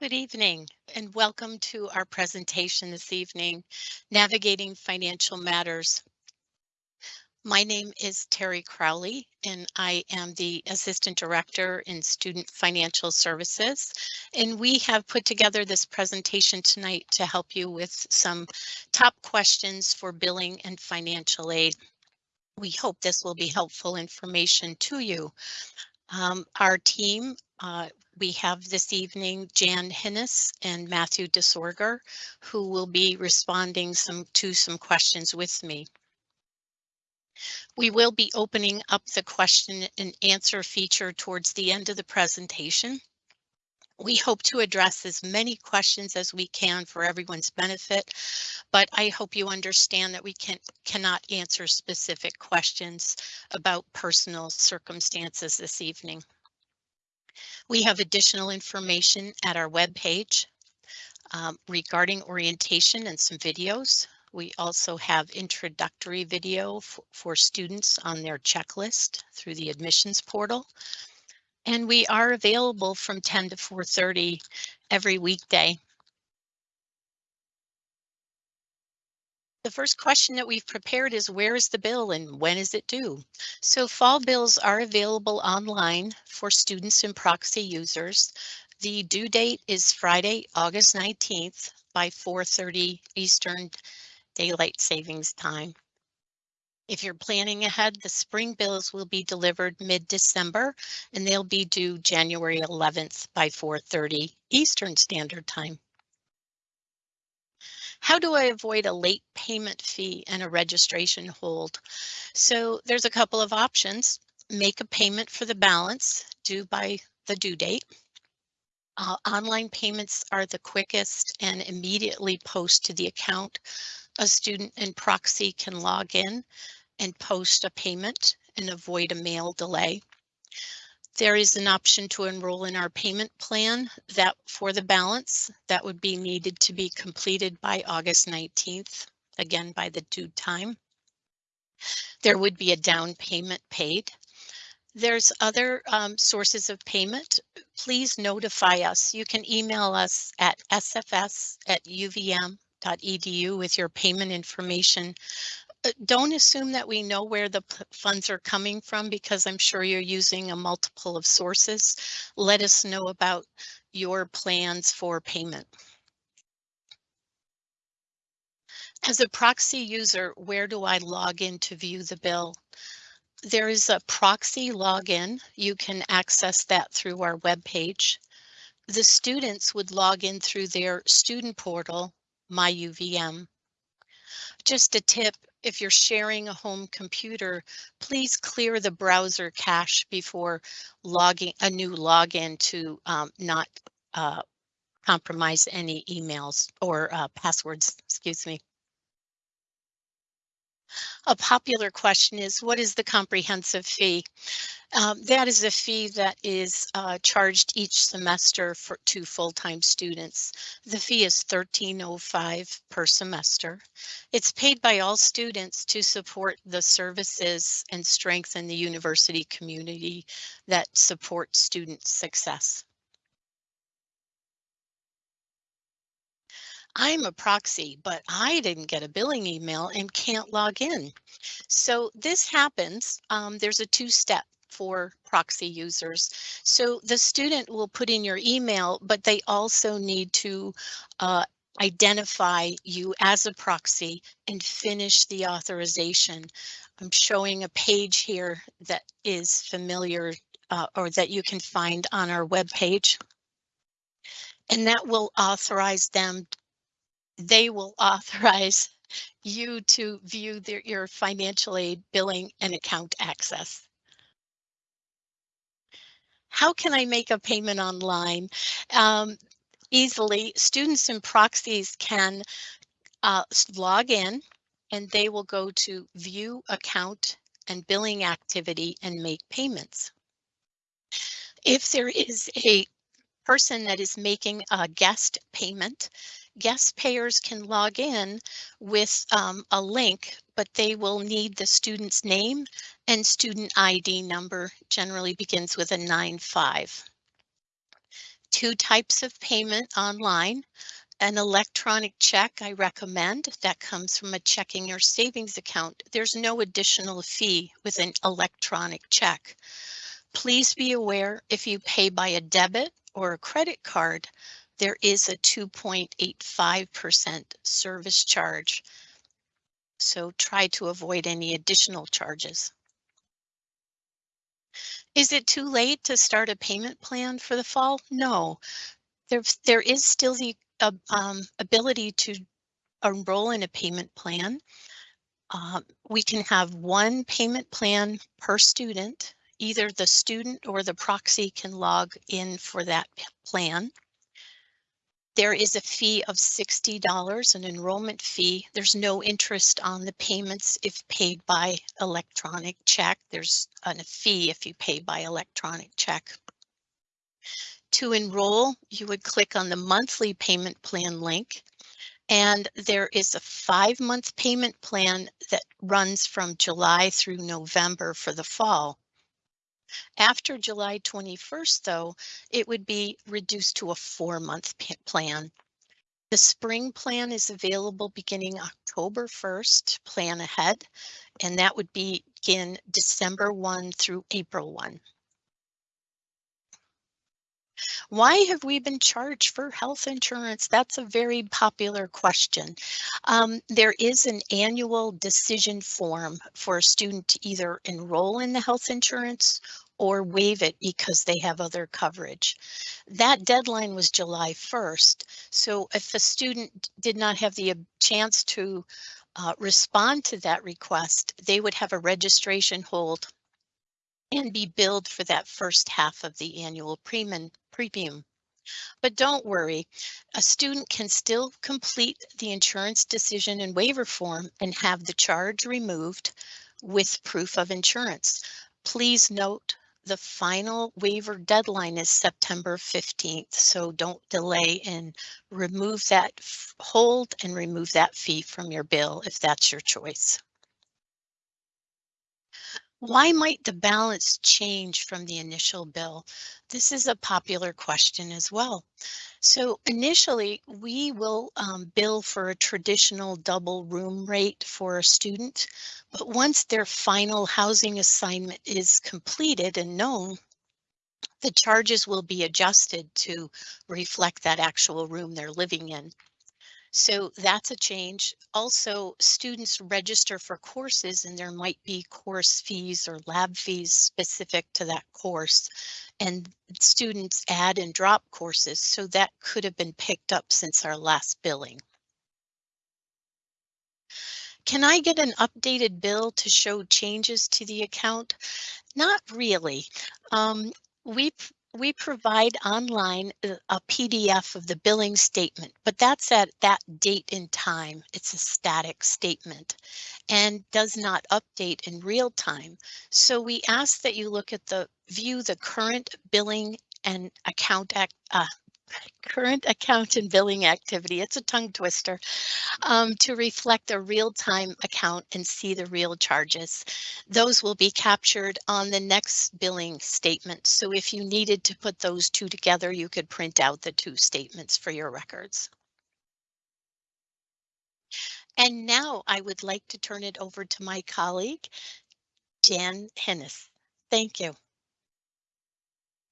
Good evening and welcome to our presentation this evening, Navigating Financial Matters. My name is Terry Crowley and I am the Assistant Director in Student Financial Services. And we have put together this presentation tonight to help you with some top questions for billing and financial aid. We hope this will be helpful information to you. Um, our team uh, we have this evening Jan Hinnis and Matthew DeSorger, who will be responding some to some questions with me. We will be opening up the question and answer feature towards the end of the presentation. We hope to address as many questions as we can for everyone's benefit, but I hope you understand that we can cannot answer specific questions about personal circumstances this evening. We have additional information at our webpage um, regarding orientation and some videos. We also have introductory video for students on their checklist through the admissions portal. And we are available from 10 to 4.30 every weekday The first question that we've prepared is where is the bill and when is it due? So fall bills are available online for students and proxy users. The due date is Friday, August 19th by 4.30 Eastern Daylight Savings Time. If you're planning ahead, the spring bills will be delivered mid-December and they'll be due January 11th by 4.30 Eastern Standard Time. How do I avoid a late payment fee and a registration hold? So there's a couple of options. Make a payment for the balance due by the due date. Uh, online payments are the quickest and immediately post to the account. A student and proxy can log in and post a payment and avoid a mail delay. There is an option to enroll in our payment plan that for the balance that would be needed to be completed by August 19th, again by the due time. There would be a down payment paid. There's other um, sources of payment. Please notify us. You can email us at sfs at uvm.edu with your payment information uh, don't assume that we know where the funds are coming from because I'm sure you're using a multiple of sources. Let us know about your plans for payment. As a proxy user, where do I log in to view the bill? There is a proxy login. You can access that through our web page. The students would log in through their student portal, MyUVM. Just a tip, if you're sharing a home computer, please clear the browser cache before logging a new login to um, not uh, compromise any emails or uh, passwords, excuse me. A popular question is what is the comprehensive fee? Um, that is a fee that is uh, charged each semester for to full-time students. The fee is $13.05 per semester. It's paid by all students to support the services and strengthen the university community that support student success. I'm a proxy, but I didn't get a billing email and can't log in. So this happens. Um, there's a two-step for proxy users. So the student will put in your email, but they also need to uh, identify you as a proxy and finish the authorization. I'm showing a page here that is familiar uh, or that you can find on our web page. And that will authorize them, they will authorize you to view their, your financial aid billing and account access. How can I make a payment online? Um, easily, students and proxies can uh, log in and they will go to view account and billing activity and make payments. If there is a person that is making a guest payment, guest payers can log in with um, a link, but they will need the student's name and student ID number generally begins with a 9-5. Two types of payment online. An electronic check I recommend that comes from a checking or savings account. There's no additional fee with an electronic check. Please be aware if you pay by a debit or a credit card, there is a 2.85% service charge. So try to avoid any additional charges. Is it too late to start a payment plan for the fall? No, there, there is still the uh, um, ability to enroll in a payment plan. Uh, we can have one payment plan per student. Either the student or the proxy can log in for that plan. There is a fee of $60, an enrollment fee. There's no interest on the payments if paid by electronic check. There's a fee if you pay by electronic check. To enroll, you would click on the monthly payment plan link. And there is a five month payment plan that runs from July through November for the fall. After July 21st, though, it would be reduced to a four month plan. The spring plan is available beginning October 1st, plan ahead, and that would begin December 1 through April 1. Why have we been charged for health insurance? That's a very popular question. Um, there is an annual decision form for a student to either enroll in the health insurance or waive it because they have other coverage. That deadline was July 1st. So if a student did not have the chance to uh, respond to that request, they would have a registration hold and be billed for that first half of the annual premium. But don't worry, a student can still complete the insurance decision and waiver form and have the charge removed with proof of insurance. Please note the final waiver deadline is September 15th, so don't delay and remove that hold and remove that fee from your bill if that's your choice. Why might the balance change from the initial bill? This is a popular question as well. So initially, we will um, bill for a traditional double room rate for a student, but once their final housing assignment is completed and known, the charges will be adjusted to reflect that actual room they're living in. So that's a change. Also, students register for courses and there might be course fees or lab fees specific to that course. And students add and drop courses, so that could have been picked up since our last billing. Can I get an updated bill to show changes to the account? Not really. Um, we we provide online uh, a PDF of the billing statement, but that's at that date in time. It's a static statement and does not update in real time. So we ask that you look at the view the current billing and account act, uh, current account and billing activity. It's a tongue twister um, to reflect a real-time account and see the real charges. Those will be captured on the next billing statement. So if you needed to put those two together, you could print out the two statements for your records. And now I would like to turn it over to my colleague, Jan Hennis. Thank you.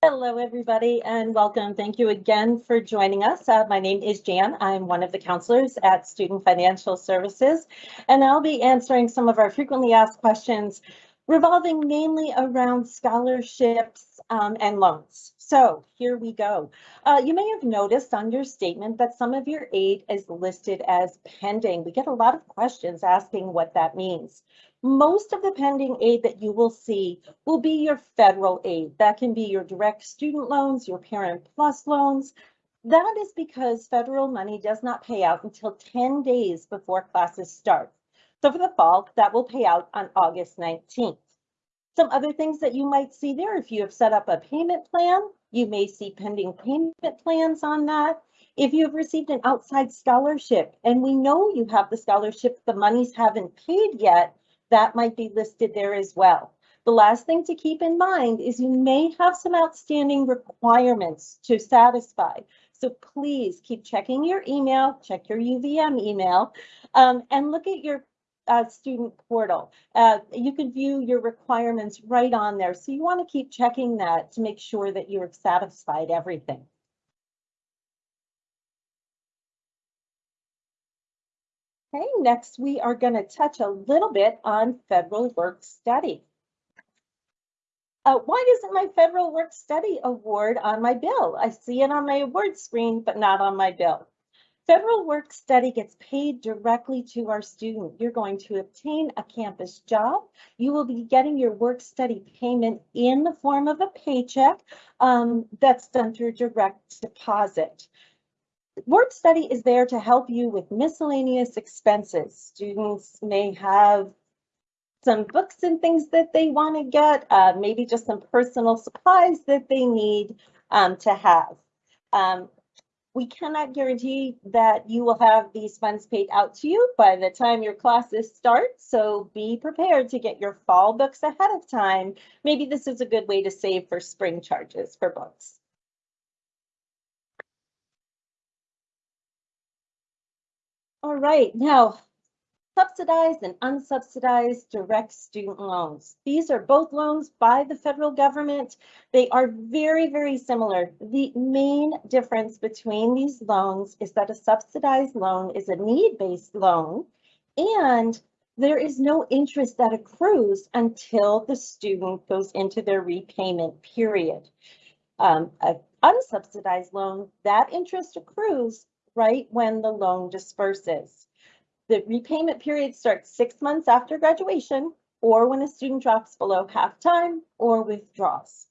Hello, everybody, and welcome. Thank you again for joining us. Uh, my name is Jan. I'm one of the counselors at Student Financial Services, and I'll be answering some of our frequently asked questions revolving mainly around scholarships um, and loans. So here we go. Uh, you may have noticed on your statement that some of your aid is listed as pending. We get a lot of questions asking what that means. Most of the pending aid that you will see will be your federal aid. That can be your direct student loans, your Parent Plus loans. That is because federal money does not pay out until 10 days before classes start. So for the fall, that will pay out on August 19th. Some other things that you might see there, if you have set up a payment plan, you may see pending payment plans on that. If you've received an outside scholarship and we know you have the scholarship, the monies haven't paid yet, that might be listed there as well. The last thing to keep in mind is you may have some outstanding requirements to satisfy. So please keep checking your email, check your UVM email, um, and look at your uh, student portal. Uh, you can view your requirements right on there. So you want to keep checking that to make sure that you've satisfied everything. Okay, next we are going to touch a little bit on federal work study. Uh, why isn't my federal work study award on my bill? I see it on my award screen, but not on my bill. Federal work study gets paid directly to our student. You're going to obtain a campus job. You will be getting your work study payment in the form of a paycheck um, that's done through direct deposit. Work study is there to help you with miscellaneous expenses. Students may have some books and things that they want to get, uh, maybe just some personal supplies that they need um, to have. Um, we cannot guarantee that you will have these funds paid out to you by the time your classes start. So be prepared to get your fall books ahead of time. Maybe this is a good way to save for spring charges for books. All right, now subsidized and unsubsidized direct student loans. These are both loans by the federal government. They are very, very similar. The main difference between these loans is that a subsidized loan is a need-based loan and there is no interest that accrues until the student goes into their repayment period. Um, an unsubsidized loan, that interest accrues right when the loan disperses. The repayment period starts six months after graduation or when a student drops below half time or withdraws.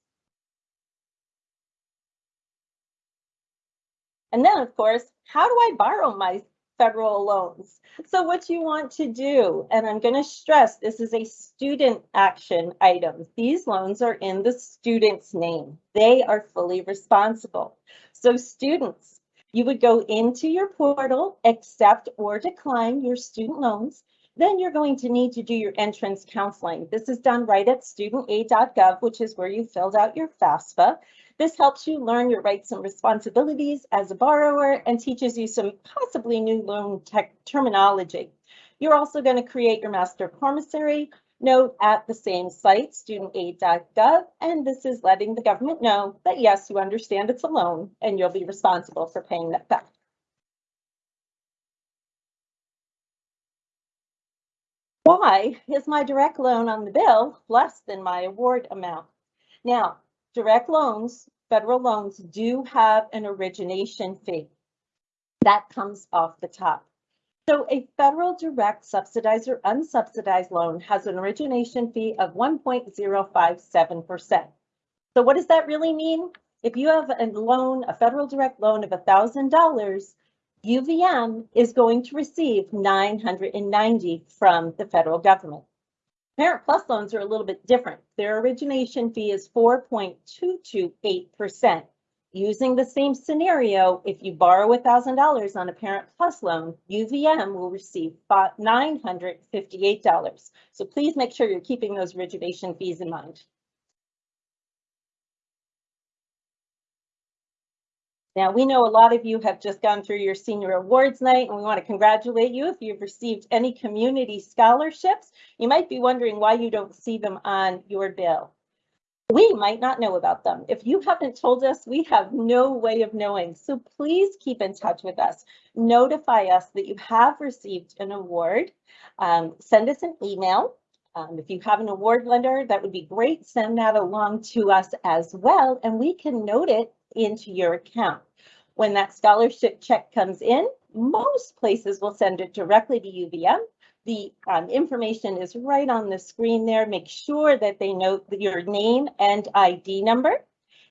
And then, of course, how do I borrow my federal loans? So what you want to do, and I'm going to stress this is a student action item. These loans are in the student's name. They are fully responsible. So students, you would go into your portal, accept or decline your student loans. Then you're going to need to do your entrance counseling. This is done right at studentaid.gov, which is where you filled out your FAFSA. This helps you learn your rights and responsibilities as a borrower and teaches you some possibly new loan tech terminology. You're also going to create your master promissory, note at the same site, studentaid.gov, and this is letting the government know that yes, you understand it's a loan and you'll be responsible for paying that back. Why is my direct loan on the bill less than my award amount? Now, direct loans, federal loans do have an origination fee. That comes off the top. So a federal direct subsidized or unsubsidized loan has an origination fee of 1.057%. So what does that really mean? If you have a loan, a federal direct loan of $1,000, UVM is going to receive 990 from the federal government. Parent Plus loans are a little bit different. Their origination fee is 4.228%. Using the same scenario, if you borrow $1,000 on a Parent Plus loan, UVM will receive $958. So please make sure you're keeping those origination fees in mind. Now, we know a lot of you have just gone through your senior awards night, and we want to congratulate you if you've received any community scholarships. You might be wondering why you don't see them on your bill we might not know about them. If you haven't told us, we have no way of knowing. So please keep in touch with us. Notify us that you have received an award. Um, send us an email. Um, if you have an award lender, that would be great. Send that along to us as well, and we can note it into your account. When that scholarship check comes in, most places will send it directly to UVM the um, information is right on the screen there. Make sure that they note your name and ID number.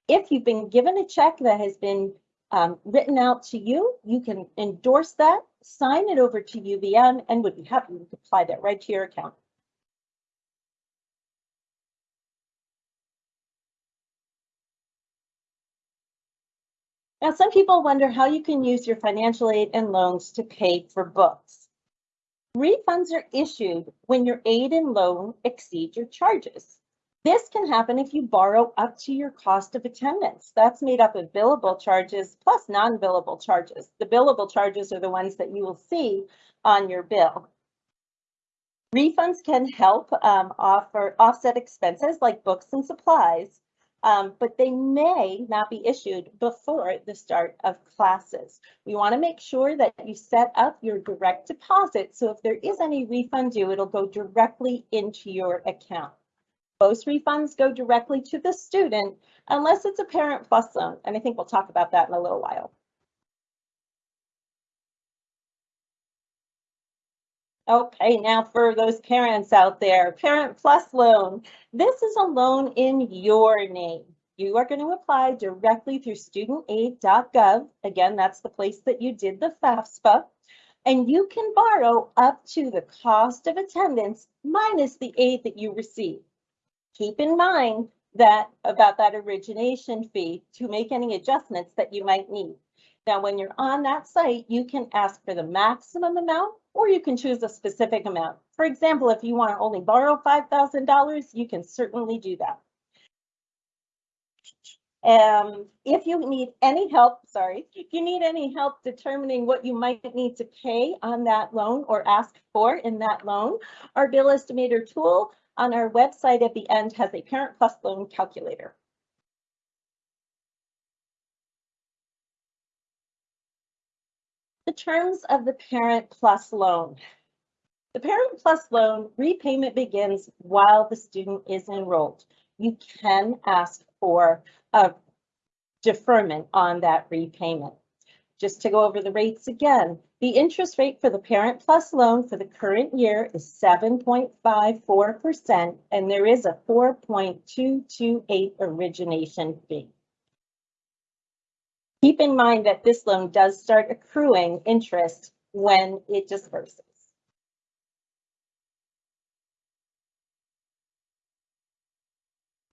If you've been given a check that has been um, written out to you, you can endorse that, sign it over to UVM, and would be happy to apply that right to your account. Now, some people wonder how you can use your financial aid and loans to pay for books. Refunds are issued when your aid and loan exceed your charges. This can happen if you borrow up to your cost of attendance. That's made up of billable charges plus non-billable charges. The billable charges are the ones that you will see on your bill. Refunds can help um, offer offset expenses like books and supplies, um, but they may not be issued before the start of classes. We want to make sure that you set up your direct deposit. So if there is any refund due, it'll go directly into your account. Most refunds go directly to the student unless it's a parent plus loan. And I think we'll talk about that in a little while. Okay, now for those parents out there, Parent Plus Loan. This is a loan in your name. You are going to apply directly through studentaid.gov. Again, that's the place that you did the FAFSA. And you can borrow up to the cost of attendance minus the aid that you receive. Keep in mind that about that origination fee to make any adjustments that you might need. Now, when you're on that site, you can ask for the maximum amount or you can choose a specific amount. For example, if you want to only borrow $5,000, you can certainly do that. Um, if you need any help, sorry, if you need any help determining what you might need to pay on that loan or ask for in that loan, our bill estimator tool on our website at the end has a Parent Plus loan calculator. The terms of the Parent Plus loan. The Parent Plus loan repayment begins while the student is enrolled. You can ask for a deferment on that repayment. Just to go over the rates again, the interest rate for the Parent Plus loan for the current year is 7.54%, and there is a 4.228 origination fee. Keep in mind that this loan does start accruing interest when it disperses.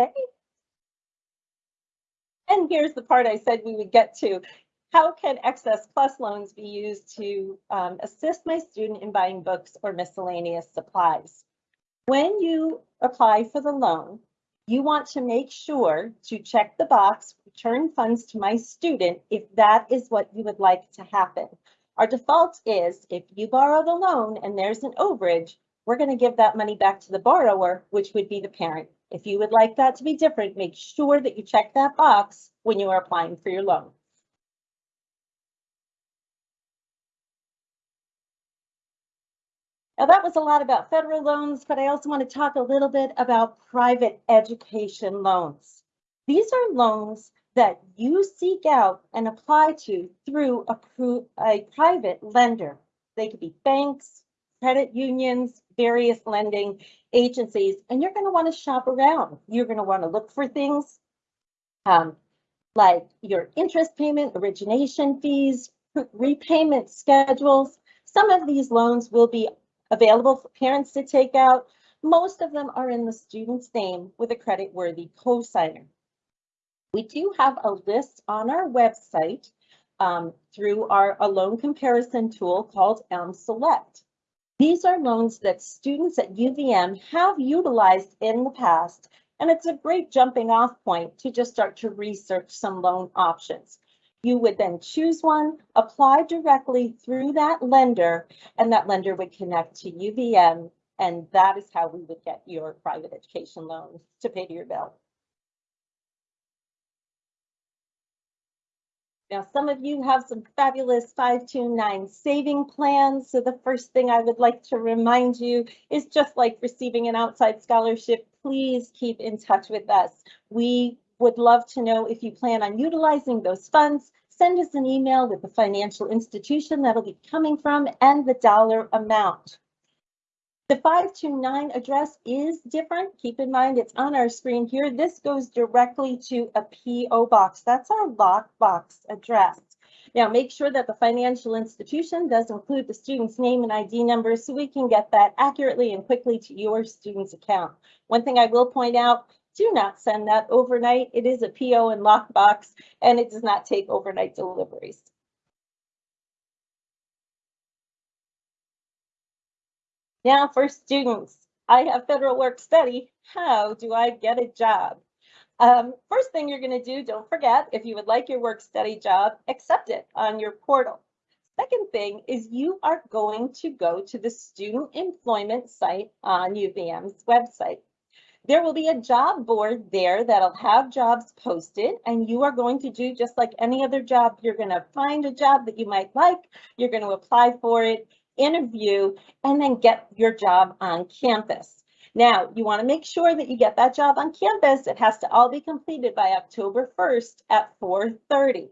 Okay. And here's the part I said we would get to. How can excess plus loans be used to um, assist my student in buying books or miscellaneous supplies? When you apply for the loan, you want to make sure to check the box, return funds to my student if that is what you would like to happen. Our default is if you borrow the loan and there's an overage, we're going to give that money back to the borrower, which would be the parent. If you would like that to be different, make sure that you check that box when you are applying for your loan. Now that was a lot about federal loans, but I also want to talk a little bit about private education loans. These are loans that you seek out and apply to through a, a private lender. They could be banks, credit unions, various lending agencies, and you're going to want to shop around. You're going to want to look for things um, like your interest payment, origination fees, repayment schedules. Some of these loans will be available for parents to take out. Most of them are in the student's name with a credit-worthy cosigner. We do have a list on our website um, through our a loan comparison tool called Elm Select. These are loans that students at UVM have utilized in the past, and it's a great jumping off point to just start to research some loan options. You would then choose one, apply directly through that lender, and that lender would connect to UVM, and that is how we would get your private education loan to pay to your bill. Now, some of you have some fabulous 529 saving plans. So the first thing I would like to remind you is just like receiving an outside scholarship, please keep in touch with us. We would love to know if you plan on utilizing those funds. Send us an email with the financial institution that'll be coming from and the dollar amount. The 529 address is different. Keep in mind it's on our screen here. This goes directly to a PO box. That's our lockbox address. Now make sure that the financial institution does include the student's name and ID number so we can get that accurately and quickly to your student's account. One thing I will point out, do not send that overnight. It is a PO and lockbox, and it does not take overnight deliveries. Now for students, I have federal work study. How do I get a job? Um, first thing you're going to do, don't forget, if you would like your work study job, accept it on your portal. Second thing is you are going to go to the student employment site on UVM's website. There will be a job board there that'll have jobs posted and you are going to do just like any other job. You're going to find a job that you might like. You're going to apply for it, interview, and then get your job on campus. Now, you want to make sure that you get that job on campus. It has to all be completed by October 1st at 4.30.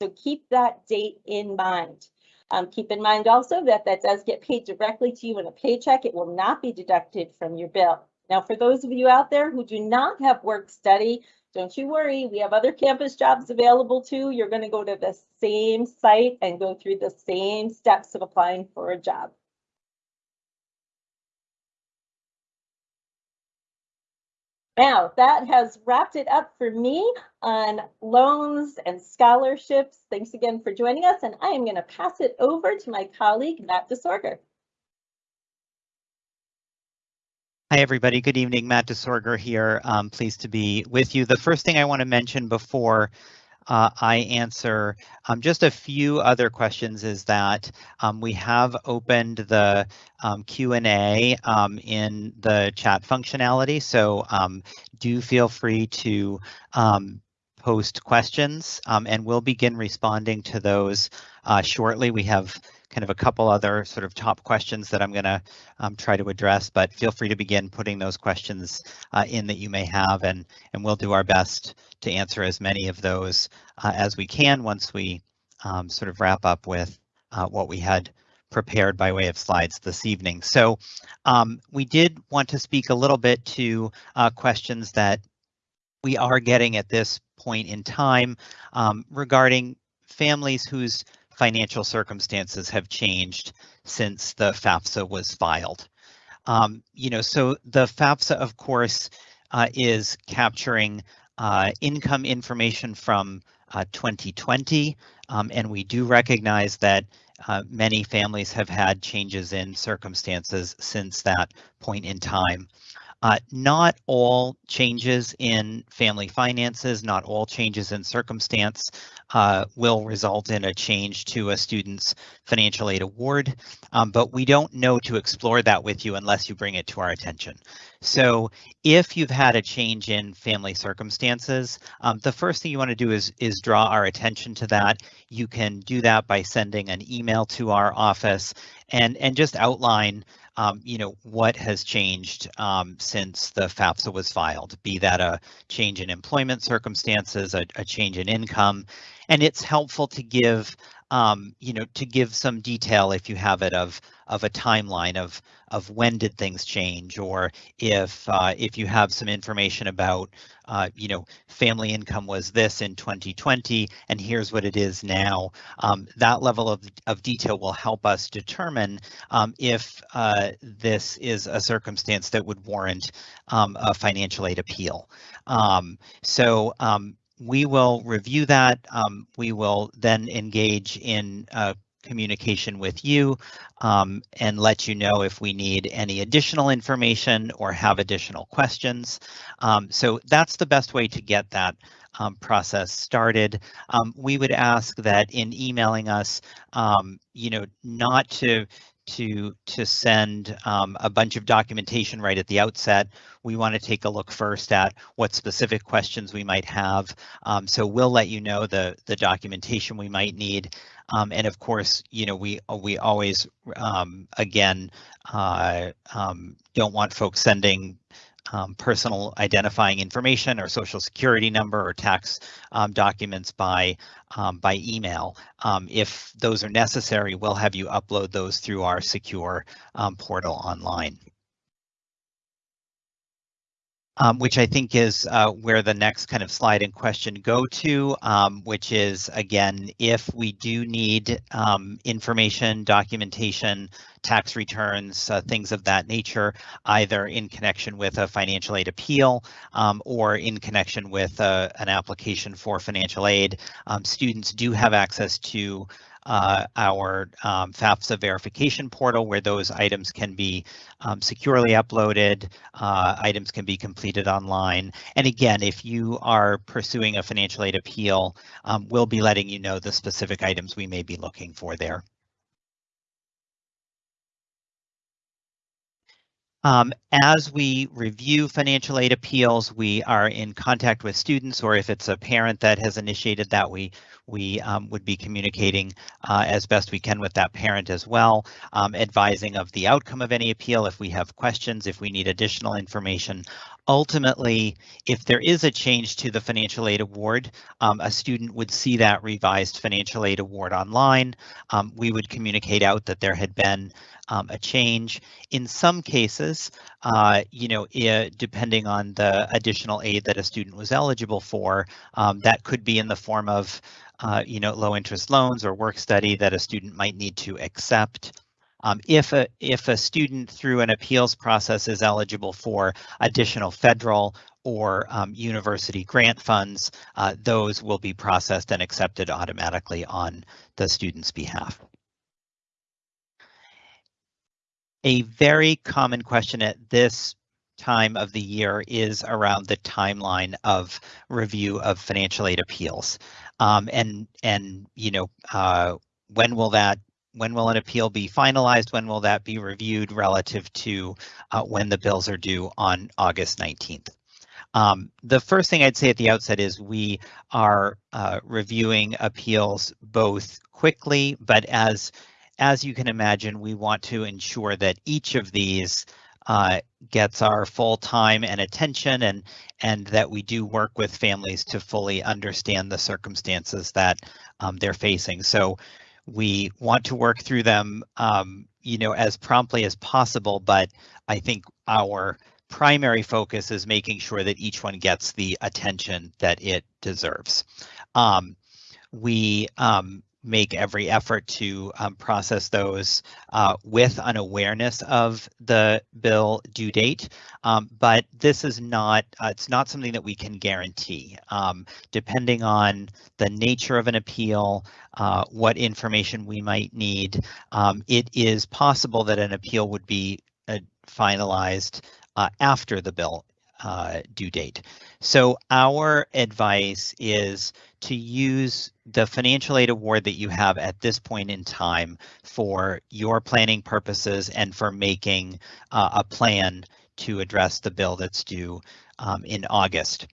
So keep that date in mind. Um, keep in mind also that that does get paid directly to you in a paycheck. It will not be deducted from your bill. Now, for those of you out there who do not have work study, don't you worry, we have other campus jobs available too. You're going to go to the same site and go through the same steps of applying for a job. Now, that has wrapped it up for me on loans and scholarships. Thanks again for joining us, and I am going to pass it over to my colleague, Matt DeSorger. Hi, everybody. Good evening. Matt DeSorger here. Um, pleased to be with you. The first thing I want to mention before uh, I answer um, just a few other questions is that um, we have opened the um, Q&A um, in the chat functionality, so um, do feel free to post questions and we'll begin responding to those uh, shortly. We have kind of a couple other sort of top questions that I'm going to um, try to address, but feel free to begin putting those questions uh, in that you may have, and, and we'll do our best to answer as many of those uh, as we can once we um, sort of wrap up with uh, what we had prepared by way of slides this evening. So um, we did want to speak a little bit to uh, questions that we are getting at this point in time um, regarding families whose financial circumstances have changed since the FAFSA was filed. Um, you know, so the FAFSA, of course, uh, is capturing uh, income information from uh, 2020, um, and we do recognize that uh, many families have had changes in circumstances since that point in time. Uh, not all changes in family finances, not all changes in circumstance uh, will result in a change to a student's financial aid award, um, but we don't know to explore that with you unless you bring it to our attention. So if you've had a change in family circumstances, um, the first thing you want to do is, is draw our attention to that. You can do that by sending an email to our office and, and just outline um, you know, what has changed um, since the FAFSA was filed, be that a change in employment circumstances, a, a change in income, and it's helpful to give um, you know, to give some detail if you have it of of a timeline of of when did things change, or if uh, if you have some information about, uh, you know, family income was this in 2020, and here's what it is now. Um, that level of of detail will help us determine um, if uh, this is a circumstance that would warrant um, a financial aid appeal. Um, so um, we will review that. Um, we will then engage in uh, communication with you um, and let you know if we need any additional information or have additional questions. Um, so that's the best way to get that um, process started. Um, we would ask that in emailing us, um, you know, not to to to send um, a bunch of documentation right at the outset. We want to take a look first at what specific questions we might have. Um, so we'll let you know the the documentation we might need. Um, and of course, you know, we we always um, again uh, um, don't want folks sending um, personal identifying information or social security number or tax um, documents by um, by email. Um, if those are necessary, we'll have you upload those through our secure um, portal online um, which I think is uh, where the next kind of slide in question go to, um, which is, again, if we do need um, information, documentation, tax returns, uh, things of that nature, either in connection with a financial aid appeal um, or in connection with uh, an application for financial aid, um, students do have access to uh, our um, FAFSA verification portal where those items can be um, securely uploaded, uh, items can be completed online. And again, if you are pursuing a financial aid appeal, um, we'll be letting you know the specific items we may be looking for there. Um, as we review financial aid appeals, we are in contact with students, or if it's a parent that has initiated that, we we um, would be communicating uh, as best we can with that parent as well, um, advising of the outcome of any appeal if we have questions, if we need additional information. Ultimately, if there is a change to the financial aid award, um, a student would see that revised financial aid award online. Um, we would communicate out that there had been um, a change. In some cases, uh, you know, it, depending on the additional aid that a student was eligible for, um, that could be in the form of, uh, you know, low interest loans or work study that a student might need to accept. Um, if a if a student through an appeals process is eligible for additional federal or um, university grant funds, uh, those will be processed and accepted automatically on the student's behalf. A very common question at this time of the year is around the timeline of review of financial aid appeals. Um, and, and, you know, uh, when will that when will an appeal be finalized? When will that be reviewed relative to uh, when the bills are due on August 19th? Um, the first thing I'd say at the outset is we are uh, reviewing appeals both quickly, but as as you can imagine, we want to ensure that each of these uh, gets our full time and attention and and that we do work with families to fully understand the circumstances that um, they're facing. So we want to work through them, um, you know, as promptly as possible, but I think our primary focus is making sure that each one gets the attention that it deserves. Um, we um, make every effort to um, process those uh, with an awareness of the bill due date. Um, but this is not, uh, it's not something that we can guarantee. Um, depending on the nature of an appeal, uh, what information we might need, um, it is possible that an appeal would be uh, finalized uh, after the bill uh, due date. So our advice is to use the financial aid award that you have at this point in time for your planning purposes and for making uh, a plan to address the bill that's due um, in August.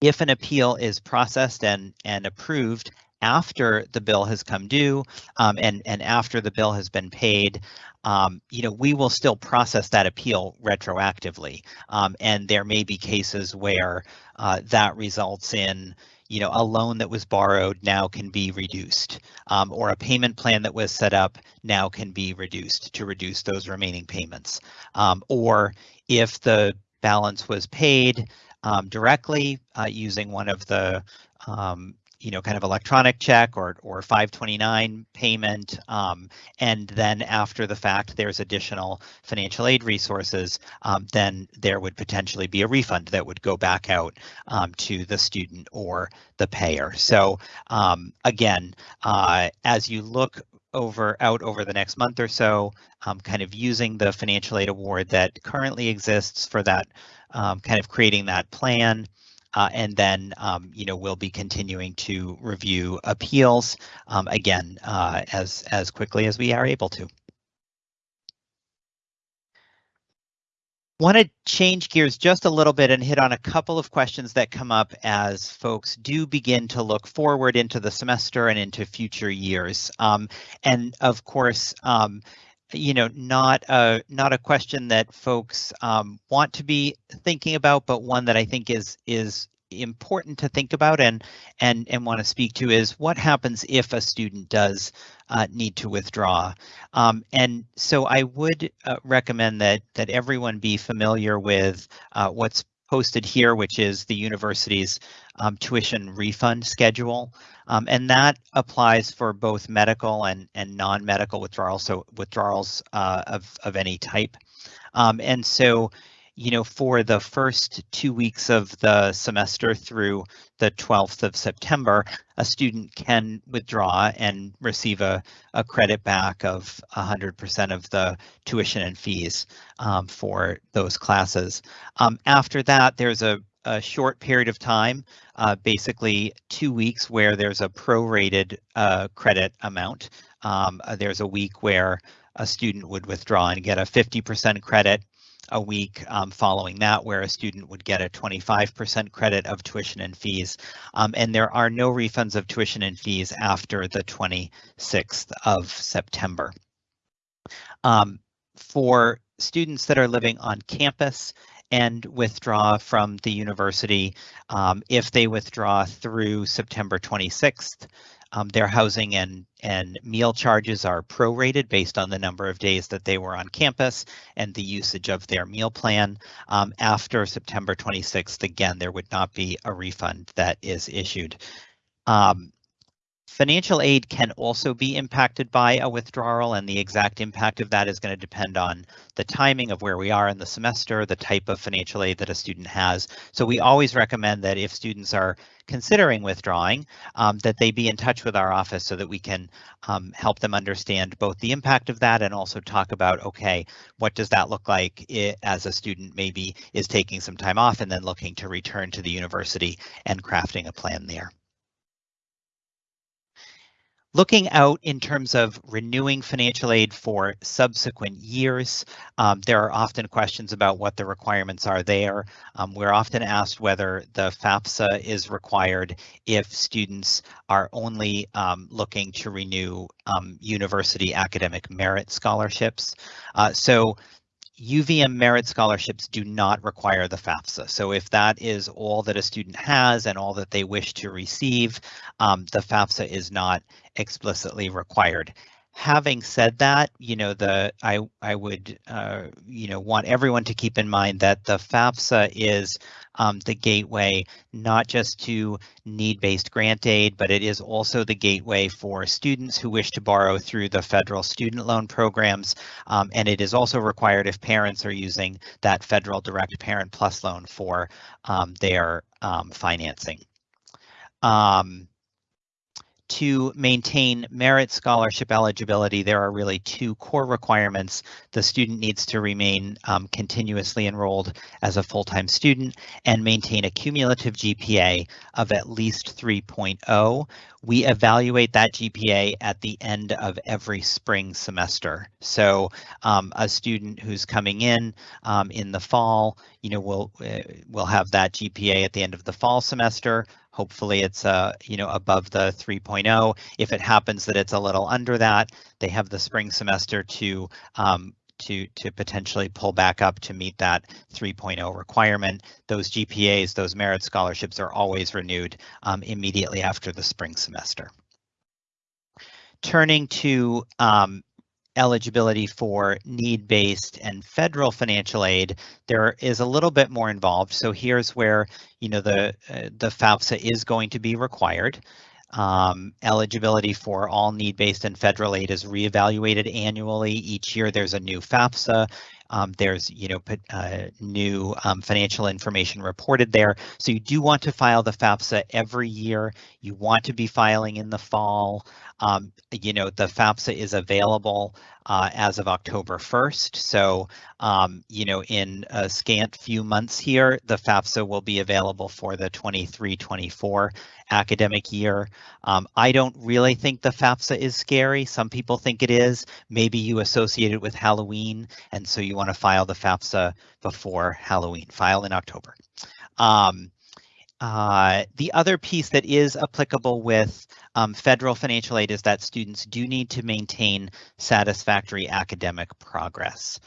If an appeal is processed and, and approved after the bill has come due um, and, and after the bill has been paid, um, you know, we will still process that appeal retroactively. Um, and there may be cases where uh, that results in, you know, a loan that was borrowed now can be reduced, um, or a payment plan that was set up now can be reduced to reduce those remaining payments. Um, or if the balance was paid um, directly uh, using one of the um, you know, kind of electronic check or, or 529 payment. Um, and then after the fact, there's additional financial aid resources, um, then there would potentially be a refund that would go back out um, to the student or the payer. So um, again, uh, as you look over out over the next month or so, um, kind of using the financial aid award that currently exists for that, um, kind of creating that plan. Uh, and then, um, you know, we'll be continuing to review appeals um, again uh, as as quickly as we are able to. Want to change gears just a little bit and hit on a couple of questions that come up as folks do begin to look forward into the semester and into future years. Um, and of course, um, you know, not a not a question that folks um, want to be thinking about, but one that I think is is important to think about and and and want to speak to is what happens if a student does uh, need to withdraw. Um, and so I would uh, recommend that that everyone be familiar with uh, what's posted here, which is the university's um, tuition refund schedule. Um, and that applies for both medical and, and non-medical withdrawals, so withdrawals uh, of, of any type. Um, and so you know, for the first two weeks of the semester through the 12th of September, a student can withdraw and receive a, a credit back of 100% of the tuition and fees um, for those classes. Um, after that, there's a, a short period of time, uh, basically two weeks where there's a prorated uh, credit amount. Um, uh, there's a week where a student would withdraw and get a 50% credit a week um, following that, where a student would get a 25% credit of tuition and fees. Um, and there are no refunds of tuition and fees after the 26th of September. Um, for students that are living on campus and withdraw from the university, um, if they withdraw through September 26th, um, their housing and, and meal charges are prorated based on the number of days that they were on campus and the usage of their meal plan. Um, after September 26th, again, there would not be a refund that is issued. Um, Financial aid can also be impacted by a withdrawal and the exact impact of that is going to depend on the timing of where we are in the semester, the type of financial aid that a student has. So we always recommend that if students are considering withdrawing, um, that they be in touch with our office so that we can um, help them understand both the impact of that and also talk about, okay, what does that look like it, as a student maybe is taking some time off and then looking to return to the university and crafting a plan there. Looking out in terms of renewing financial aid for subsequent years, um, there are often questions about what the requirements are there. Um, we're often asked whether the FAFSA is required if students are only um, looking to renew um, university academic merit scholarships. Uh, so UVM merit scholarships do not require the FAFSA. So if that is all that a student has and all that they wish to receive, um, the FAFSA is not explicitly required. Having said that, you know, the I I would uh, you know want everyone to keep in mind that the FAFSA is um, the gateway not just to need-based grant aid, but it is also the gateway for students who wish to borrow through the federal student loan programs, um, and it is also required if parents are using that federal direct parent plus loan for um, their um, financing. Um, to maintain merit scholarship eligibility, there are really two core requirements. The student needs to remain um, continuously enrolled as a full-time student and maintain a cumulative GPA of at least 3.0. We evaluate that GPA at the end of every spring semester. So um, a student who's coming in um, in the fall, you know, will uh, will have that GPA at the end of the fall semester. Hopefully it's uh, you know above the 3.0. If it happens that it's a little under that, they have the spring semester to um, to to potentially pull back up to meet that 3.0 requirement. Those GPAs, those merit scholarships are always renewed um, immediately after the spring semester. Turning to um, eligibility for need-based and federal financial aid, there is a little bit more involved. So here's where, you know, the, uh, the FAFSA is going to be required. Um, eligibility for all need-based and federal aid is reevaluated annually. Each year there's a new FAFSA. Um, there's, you know, uh, new um, financial information reported there. So you do want to file the FAFSA every year. You want to be filing in the fall. Um, you know, the FAFSA is available uh, as of October 1st. So, um, you know, in a scant few months here, the FAFSA will be available for the 23-24 academic year. Um, I don't really think the FAFSA is scary. Some people think it is. Maybe you associate it with Halloween, and so you want to file the FAFSA before Halloween. File in October. Um, uh, the other piece that is applicable with um, federal financial aid is that students do need to maintain satisfactory academic progress.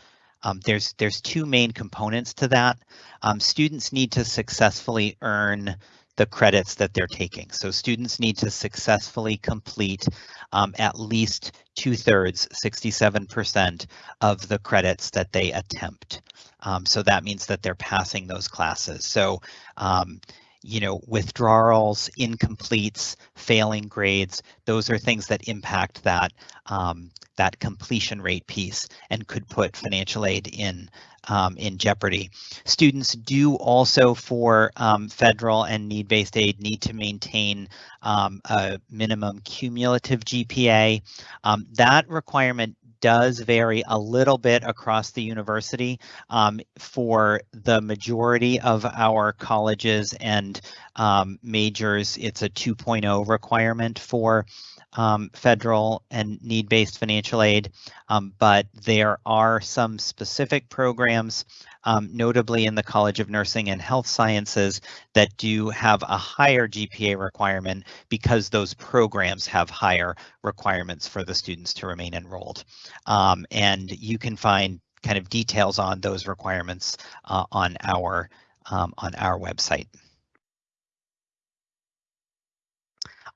Um, there's there's two main components to that. Um, students need to successfully earn the credits that they're taking. So students need to successfully complete um, at least two thirds, 67% of the credits that they attempt. Um, so that means that they're passing those classes. So um, you know, withdrawals, incompletes, failing grades, those are things that impact that um, that completion rate piece and could put financial aid in um, in jeopardy. Students do also for um, federal and need-based aid need to maintain um, a minimum cumulative GPA. Um, that requirement does vary a little bit across the university. Um, for the majority of our colleges and um, majors, it's a 2.0 requirement for um, federal and need-based financial aid, um, but there are some specific programs, um, notably in the College of Nursing and Health Sciences, that do have a higher GPA requirement because those programs have higher requirements for the students to remain enrolled. Um, and you can find kind of details on those requirements uh, on our um, on our website.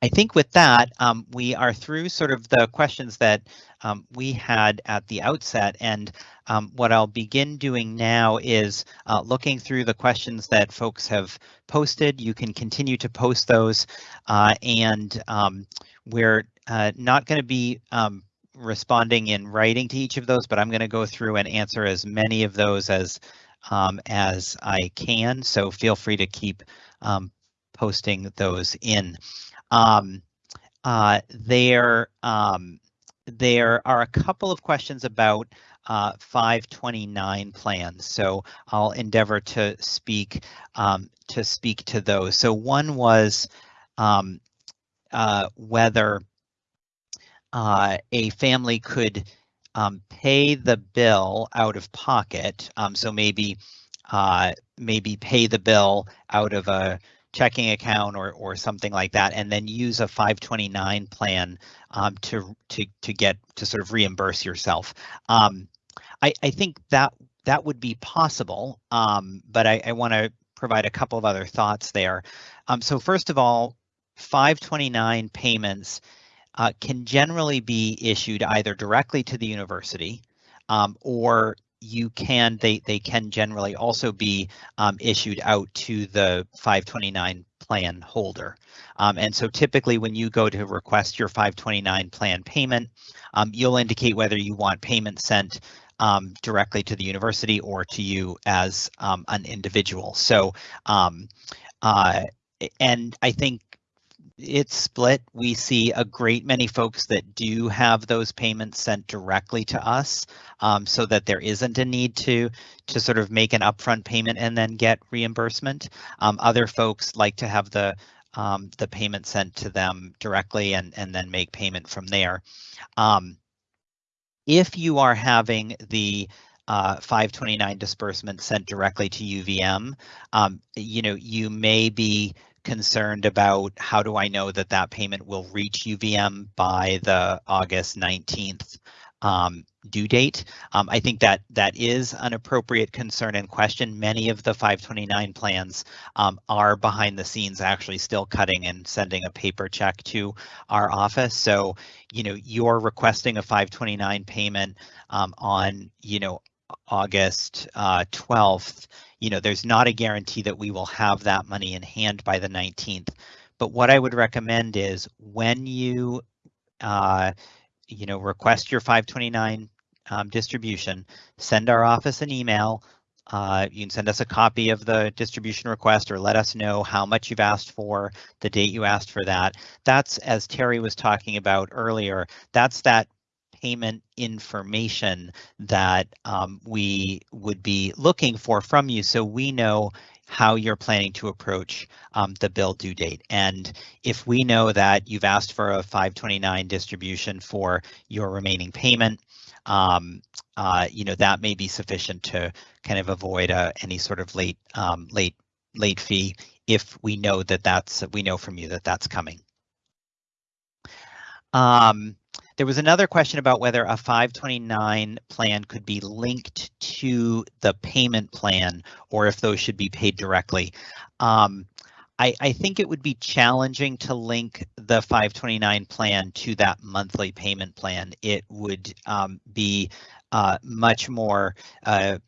I think with that, um, we are through sort of the questions that um, we had at the outset. And um, what I'll begin doing now is uh, looking through the questions that folks have posted. You can continue to post those uh, and um, we're uh, not going to be um, responding in writing to each of those, but I'm going to go through and answer as many of those as um, as I can. So feel free to keep posting those in. Um, uh, there, um, there are a couple of questions about uh, 529 plans, so I'll endeavor to speak um, to speak to those. So one was um, uh, whether uh, a family could um, pay the bill out of pocket. Um, so maybe uh, maybe pay the bill out of a checking account or or something like that, and then use a 529 plan um, to to to get to sort of reimburse yourself. Um, I I think that that would be possible, um, but I, I want to provide a couple of other thoughts there. Um, so first of all, 529 payments uh, can generally be issued either directly to the university um, or you can they they can generally also be um, issued out to the 529 plan holder. Um, and so typically when you go to request your 529 plan payment, um, you'll indicate whether you want payment sent um, directly to the university or to you as um, an individual. So um, uh, and I think it's split. We see a great many folks that do have those payments sent directly to us um, so that there isn't a need to to sort of make an upfront payment and then get reimbursement. Um, other folks like to have the um, the payment sent to them directly and, and then make payment from there. Um, if you are having the uh, 529 disbursement sent directly to UVM, um, you know, you may be concerned about how do I know that that payment will reach UVM by the August 19th um, due date. Um, I think that that is an appropriate concern and question. Many of the 529 plans um, are behind the scenes actually still cutting and sending a paper check to our office. So, you know, you're requesting a 529 payment um, on, you know, August uh, 12th you know, there's not a guarantee that we will have that money in hand by the 19th. But what I would recommend is when you, uh, you know, request your 529 um, distribution, send our office an email. Uh, you can send us a copy of the distribution request or let us know how much you've asked for, the date you asked for that. That's, as Terry was talking about earlier, that's that payment information that um, we would be looking for from you so we know how you're planning to approach um, the bill due date. And if we know that you've asked for a 529 distribution for your remaining payment, um, uh, you know, that may be sufficient to kind of avoid uh, any sort of late, um, late, late fee if we know that that's, we know from you that that's coming. Um, there was another question about whether a 529 plan could be linked to the payment plan or if those should be paid directly. Um, I, I, think it would be challenging to link the 529 plan to that monthly payment plan. It would um, be uh, much more uh,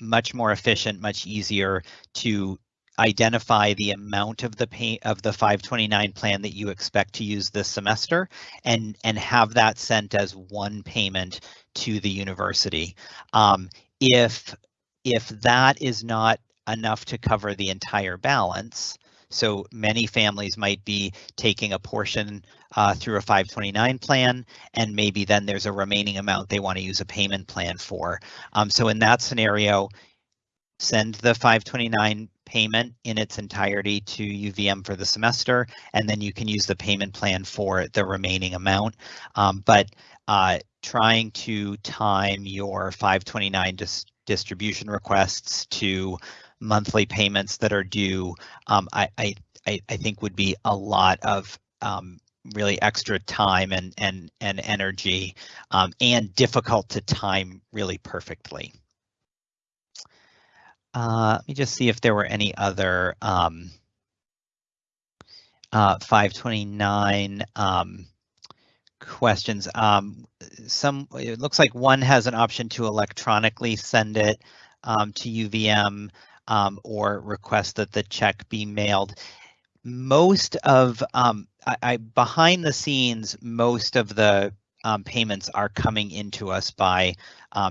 much more efficient, much easier to identify the amount of the pay of the 529 plan that you expect to use this semester and and have that sent as one payment to the university. Um, if if that is not enough to cover the entire balance, so many families might be taking a portion uh, through a 529 plan, and maybe then there's a remaining amount they want to use a payment plan for. Um, so in that scenario, send the 529 payment in its entirety to UVM for the semester, and then you can use the payment plan for the remaining amount. Um, but uh, trying to time your 529 dis distribution requests to monthly payments that are due, um, I, I, I think would be a lot of um, really extra time and and and energy um, and difficult to time really perfectly. Uh, let me just see if there were any other um, uh, 529 um, questions. Um, some it looks like one has an option to electronically send it um, to UVM um, or request that the check be mailed. Most of um, I, I, behind the scenes, most of the um, payments are coming into us by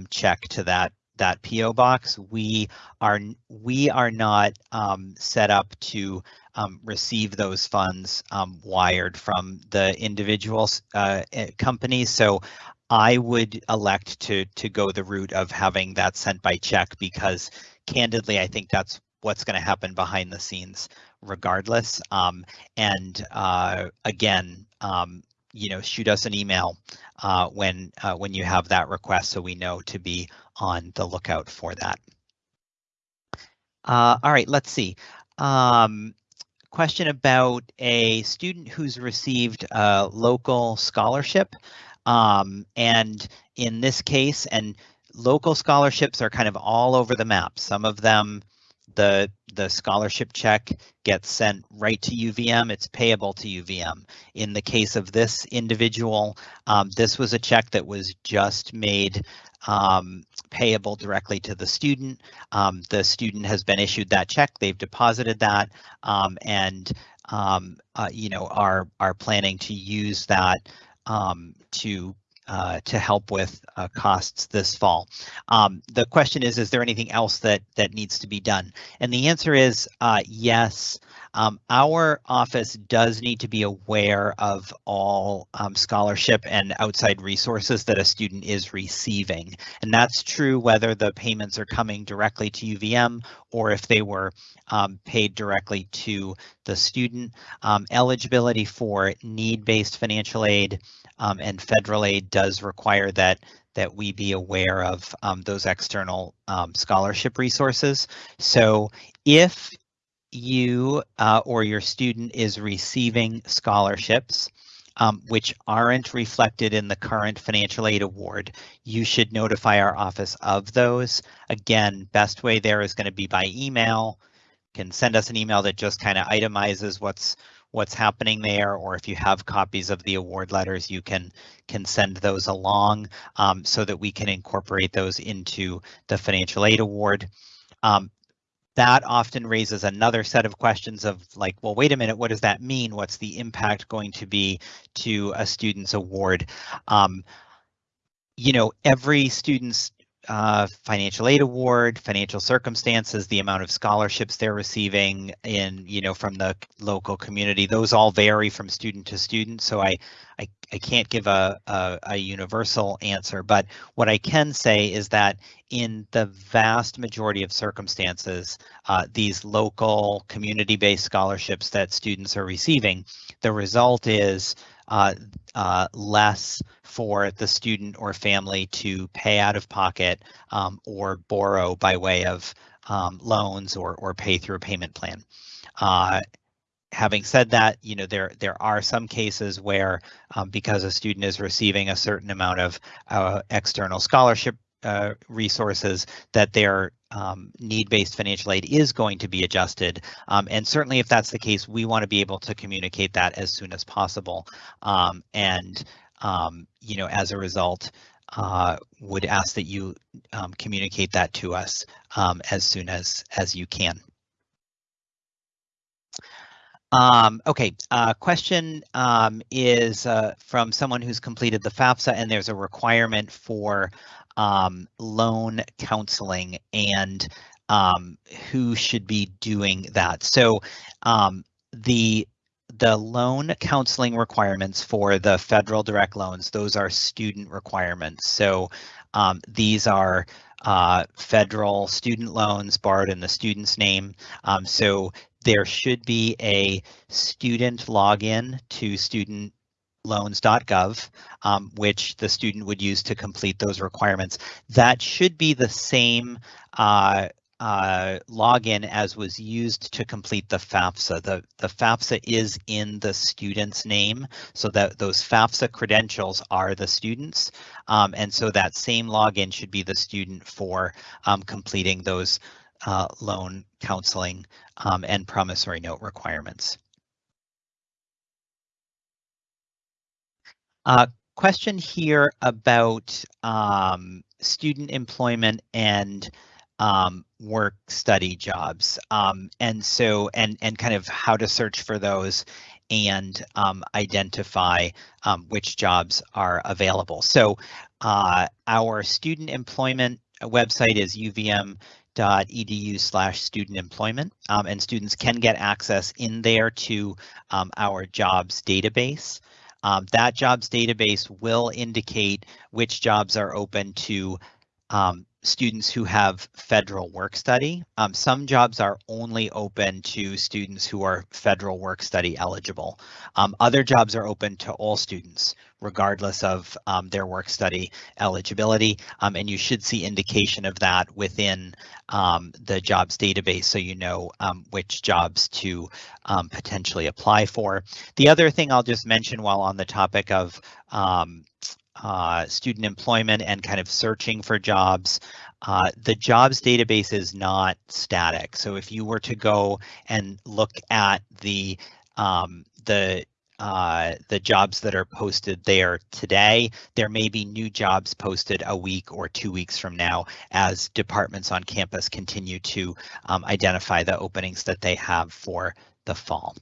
check to that that PO box. We are we are not um, set up to um, receive those funds um, wired from the individual uh, eh, companies. So I would elect to to go the route of having that sent by check because candidly, I think that's what's going to happen behind the scenes regardless. Um, and uh, again, um, you know, shoot us an email uh, when uh, when you have that request so we know to be on the lookout for that. Uh, all right, let's see. Um, question about a student who's received a local scholarship. Um, and in this case, and local scholarships are kind of all over the map. Some of them, the the scholarship check gets sent right to UVM. It's payable to UVM. In the case of this individual, um, this was a check that was just made um, payable directly to the student. Um, the student has been issued that check. They've deposited that um, and um, uh, you know are are planning to use that um, to uh, to help with uh, costs this fall. Um, the question is, is there anything else that that needs to be done? And the answer is uh, yes. Um, our office does need to be aware of all um, scholarship and outside resources that a student is receiving. And that's true whether the payments are coming directly to UVM or if they were um, paid directly to the student. Um, eligibility for need-based financial aid um, and federal aid does require that that we be aware of um, those external um, scholarship resources. So if you uh, or your student is receiving scholarships, um, which aren't reflected in the current financial aid award, you should notify our office of those. Again, best way there is going to be by email. Can send us an email that just kind of itemizes what's what's happening there, or if you have copies of the award letters, you can can send those along um, so that we can incorporate those into the financial aid award. Um, that often raises another set of questions of like, well, wait a minute, what does that mean? What's the impact going to be to a student's award? Um, you know, every student's uh, financial aid award, financial circumstances, the amount of scholarships they're receiving in, you know, from the local community, those all vary from student to student. So I, I, I can't give a, a, a universal answer, but what I can say is that in the vast majority of circumstances, uh, these local community-based scholarships that students are receiving, the result is uh, uh, less for the student or family to pay out of pocket um, or borrow by way of um, loans or, or pay through a payment plan. Uh, having said that, you know, there there are some cases where um, because a student is receiving a certain amount of uh, external scholarship uh, resources that their um, need-based financial aid is going to be adjusted. Um, and certainly if that's the case, we want to be able to communicate that as soon as possible. Um, and, um, you know, as a result, uh, would ask that you um, communicate that to us um, as soon as, as you can. Um, okay, uh, question um, is uh, from someone who's completed the FAFSA and there's a requirement for um, loan counseling and um, who should be doing that. So um, the the loan counseling requirements for the federal direct loans, those are student requirements. So um, these are uh, federal student loans borrowed in the student's name. Um, so there should be a student login to studentloans.gov, um, which the student would use to complete those requirements. That should be the same uh, uh, login as was used to complete the FAFSA. The, the FAFSA is in the student's name, so that those FAFSA credentials are the students. Um, and so that same login should be the student for um, completing those uh, loan counseling um, and promissory note requirements. Uh, question here about um, student employment and um, work study jobs. Um, and so, and, and kind of how to search for those and um, identify um, which jobs are available. So uh, our student employment website is uvm.edu slash student employment um, and students can get access in there to um, our jobs database. Um, that jobs database will indicate which jobs are open to um, students who have federal work study. Um, some jobs are only open to students who are federal work study eligible. Um, other jobs are open to all students, regardless of um, their work study eligibility. Um, and you should see indication of that within um, the jobs database so you know um, which jobs to potentially apply for. The other thing I'll just mention while on the topic of uh, student employment and kind of searching for jobs. Uh, the jobs database is not static. So if you were to go and look at the um, the uh, the jobs that are posted there today, there may be new jobs posted a week or two weeks from now as departments on campus continue to um, identify the openings that they have for the fall.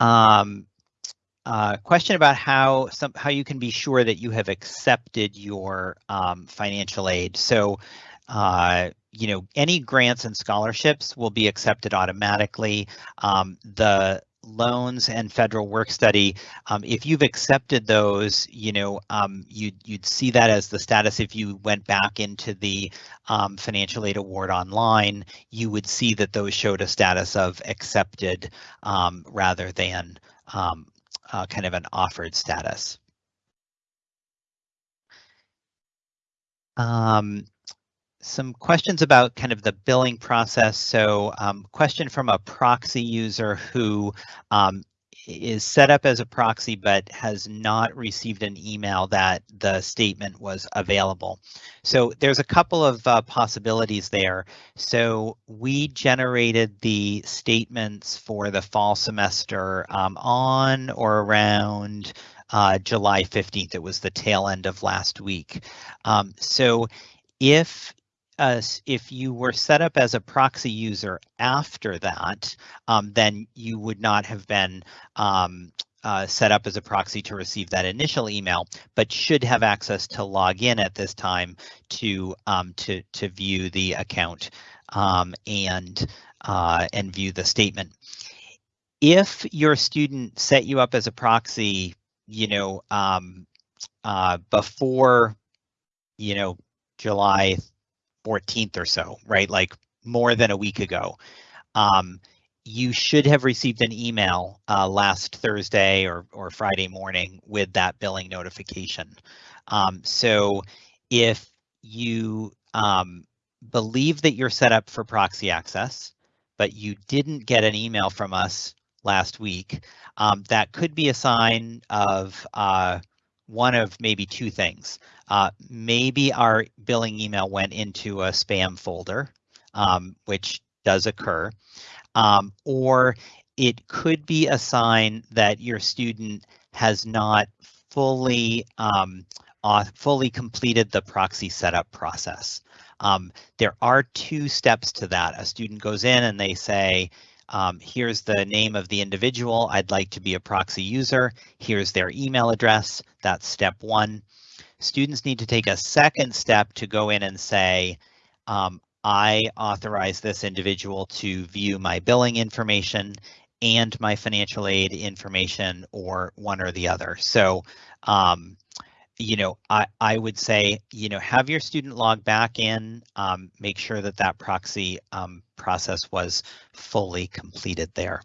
Um, uh, question about how some how you can be sure that you have accepted your um, financial aid. So, uh, you know, any grants and scholarships will be accepted automatically. Um, the loans and federal work study, um, if you've accepted those, you know, um, you'd, you'd see that as the status. If you went back into the um, financial aid award online, you would see that those showed a status of accepted um, rather than um, uh, kind of an offered status. Um, some questions about kind of the billing process. So um, question from a proxy user who um, is set up as a proxy but has not received an email that the statement was available. So there's a couple of uh, possibilities there. So we generated the statements for the fall semester um, on or around uh, July 15th. It was the tail end of last week. Um, so if uh, if you were set up as a proxy user after that, um, then you would not have been um, uh, set up as a proxy to receive that initial email, but should have access to log in at this time to um, to to view the account um, and uh, and view the statement. If your student set you up as a proxy, you know, um, uh, before, you know, July 14th or so, right? Like more than a week ago. Um, you should have received an email uh, last Thursday or, or Friday morning with that billing notification. Um, so if you um, believe that you're set up for proxy access, but you didn't get an email from us last week, um, that could be a sign of uh, one of maybe two things. Uh, maybe our billing email went into a spam folder, um, which does occur, um, or it could be a sign that your student has not fully um, uh, fully completed the proxy setup process. Um, there are two steps to that. A student goes in and they say, um, here's the name of the individual. I'd like to be a proxy user. Here's their email address. That's step one. Students need to take a second step to go in and say, um, I authorize this individual to view my billing information and my financial aid information or one or the other. So, um, you know, I, I would say, you know, have your student log back in, um, make sure that that proxy um, process was fully completed there.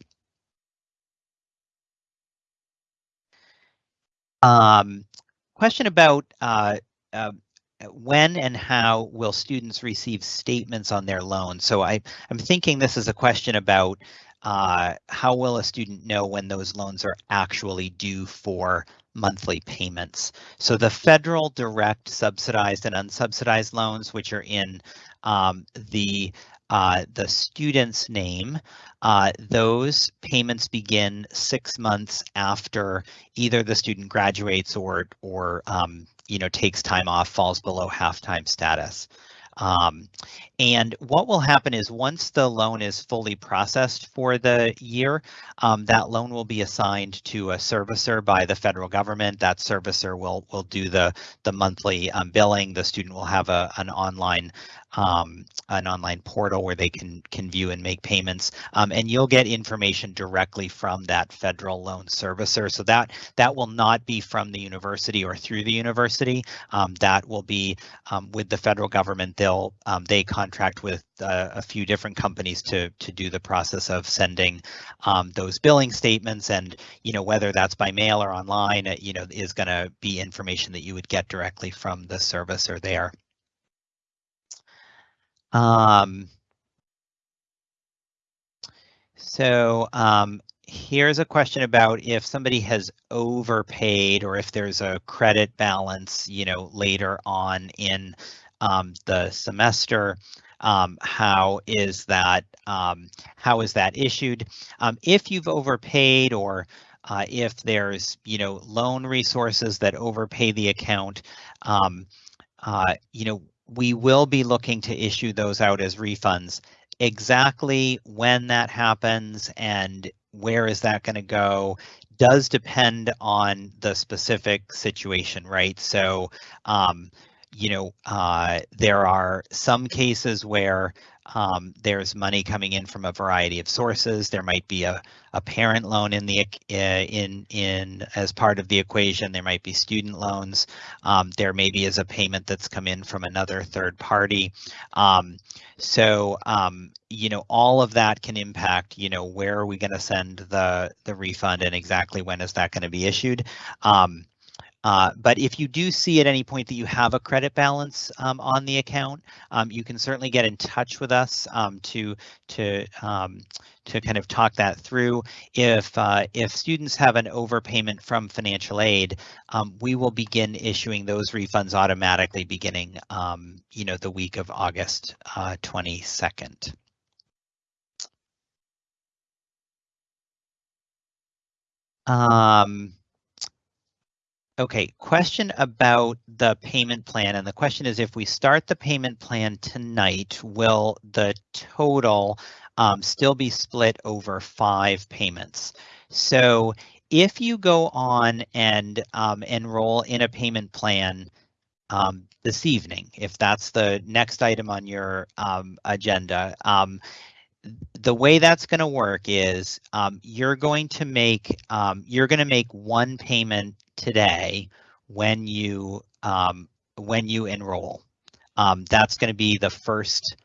Um, question about uh, uh, when and how will students receive statements on their loan? So I, I'm thinking this is a question about uh, how will a student know when those loans are actually due for monthly payments? So the federal direct subsidized and unsubsidized loans, which are in um, the uh, the student's name, uh, those payments begin six months after either the student graduates or or um, you know takes time off, falls below half-time status. Um, and what will happen is once the loan is fully processed for the year, um, that loan will be assigned to a servicer by the federal government. That servicer will will do the the monthly um, billing. The student will have a an online um, an online portal where they can can view and make payments, um, and you'll get information directly from that federal loan servicer. So that that will not be from the university or through the university. Um, that will be um, with the federal government. They'll um, they contract with uh, a few different companies to to do the process of sending um, those billing statements, and you know whether that's by mail or online, you know is going to be information that you would get directly from the servicer there. Um, so um, here's a question about if somebody has overpaid or if there's a credit balance, you know, later on in um, the semester. Um, how is that um, how is that issued? Um, if you've overpaid or uh, if there's you know loan resources that overpay the account, um, uh, you know we will be looking to issue those out as refunds. Exactly when that happens and where is that going to go does depend on the specific situation, right? So, um, you know, uh, there are some cases where um, there's money coming in from a variety of sources. There might be a, a parent loan in the uh, in in as part of the equation. There might be student loans. Um, there maybe is a payment that's come in from another third party. Um, so um, you know all of that can impact you know where are we going to send the the refund and exactly when is that going to be issued. Um, uh, but if you do see at any point that you have a credit balance um, on the account, um, you can certainly get in touch with us um, to to um, to kind of talk that through. If uh, if students have an overpayment from financial aid, um, we will begin issuing those refunds automatically beginning, um, you know, the week of August uh, 22nd. Um, Okay, question about the payment plan. And the question is if we start the payment plan tonight, will the total um, still be split over five payments? So if you go on and um, enroll in a payment plan um, this evening, if that's the next item on your um, agenda, um, the way that's going to work is um, you're going to make um, you're going to make one payment today when you um, when you enroll. Um, that's going to be the first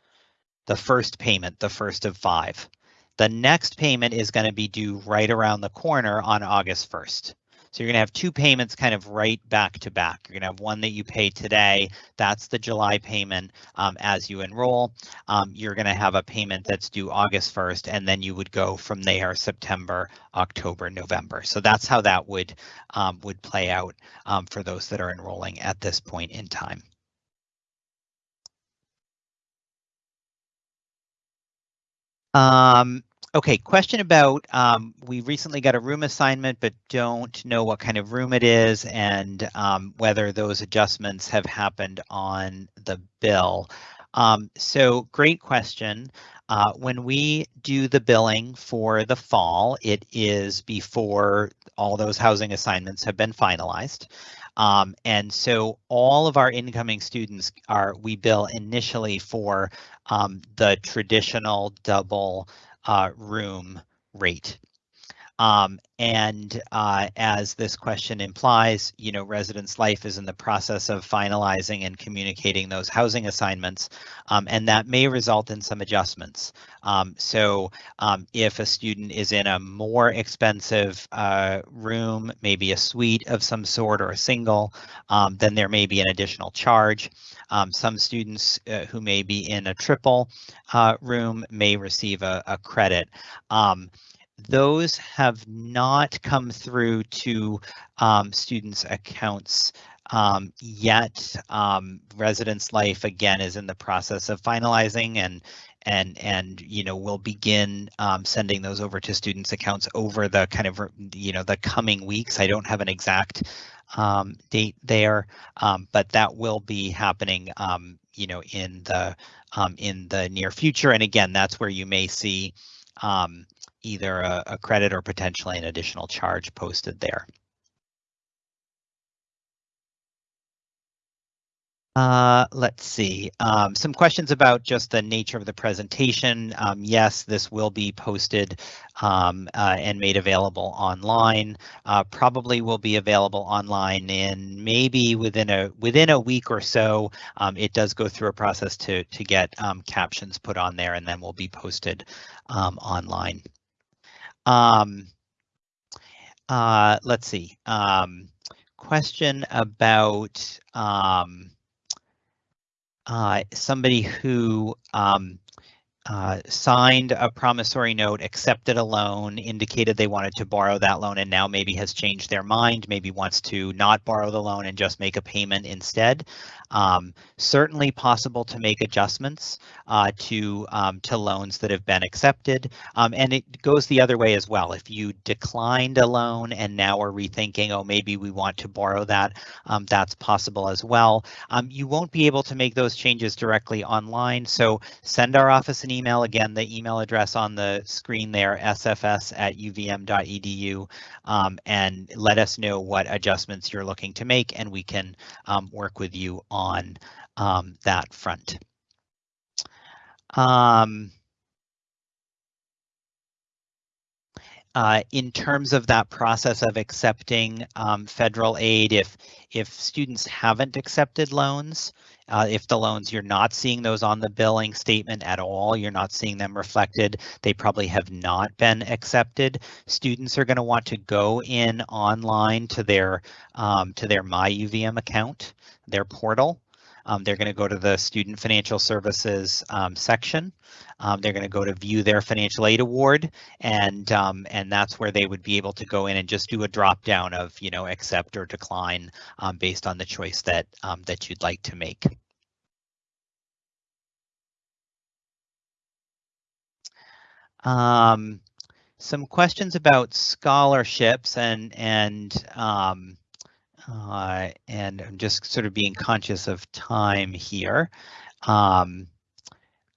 the first payment, the first of five. The next payment is going to be due right around the corner on August 1st. So you're going to have two payments kind of right back to back. You're going to have one that you pay today. That's the July payment um, as you enroll. Um, you're going to have a payment that's due August 1st, and then you would go from there September, October, November. So that's how that would um, would play out um, for those that are enrolling at this point in time. Um, Okay, question about, um, we recently got a room assignment, but don't know what kind of room it is and um, whether those adjustments have happened on the bill. Um, so great question. Uh, when we do the billing for the fall, it is before all those housing assignments have been finalized. Um, and so all of our incoming students are, we bill initially for um, the traditional double uh, room rate. Um, and uh, as this question implies, you know, Residence Life is in the process of finalizing and communicating those housing assignments, um, and that may result in some adjustments. Um, so um, if a student is in a more expensive uh, room, maybe a suite of some sort or a single, um, then there may be an additional charge. Um, some students uh, who may be in a triple uh, room may receive a, a credit. Um, those have not come through to um, students' accounts um, yet. Um, Residence Life again is in the process of finalizing and and and you know we'll begin um, sending those over to students' accounts over the kind of you know the coming weeks. I don't have an exact um, date there, um, but that will be happening you know in the in the near future. And again, that's where you may see um, either a, a credit or potentially an additional charge posted there. Uh, let's see, um, some questions about just the nature of the presentation. Um, yes, this will be posted um, uh, and made available online. Uh, probably will be available online in maybe within a within a week or so. Um, it does go through a process to to get um, captions put on there and then will be posted um, online. Uh, let's see. Question about somebody who um, uh, signed a promissory note, accepted a loan, indicated they wanted to borrow that loan, and now maybe has changed their mind, maybe wants to not borrow the loan and just make a payment instead. Um, certainly possible to make adjustments uh, to um, to loans that have been accepted, um, and it goes the other way as well. If you declined a loan and now are rethinking, oh, maybe we want to borrow that, um, that's possible as well. Um, you won't be able to make those changes directly online, so send our office an email. Again, the email address on the screen there, sfs at uvm.edu, um, and let us know what adjustments you're looking to make, and we can work with you on on um, that front. Um, uh, in terms of that process of accepting um, federal aid, if if students haven't accepted loans, uh, if the loans you're not seeing those on the billing statement at all, you're not seeing them reflected, they probably have not been accepted. Students are going to want to go in online to their um, to their MyUVM account their portal. Um, they're going to go to the Student Financial Services um, section. Um, they're going to go to view their financial aid award, and um, and that's where they would be able to go in and just do a drop down of you know accept or decline um, based on the choice that um, that you'd like to make. some questions about scholarships and and uh, and I'm just sort of being conscious of time here. Um,